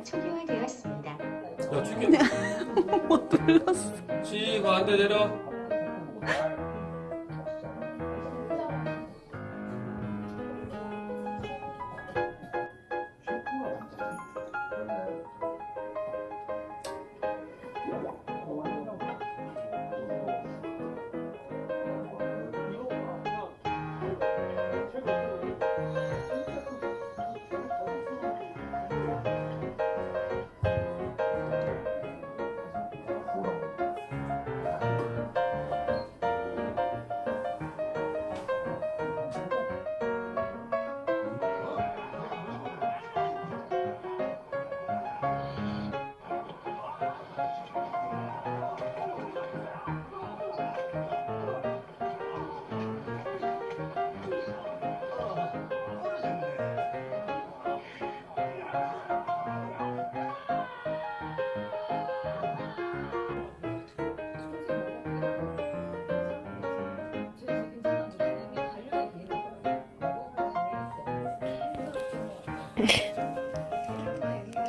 난 초기화되었습니다. 야 튀겨 뭐 눌렀어. 지 가운데 내려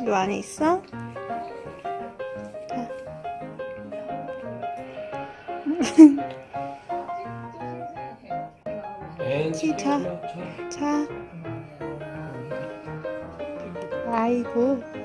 요 안에 있어? 엔 자. 자. 아이고.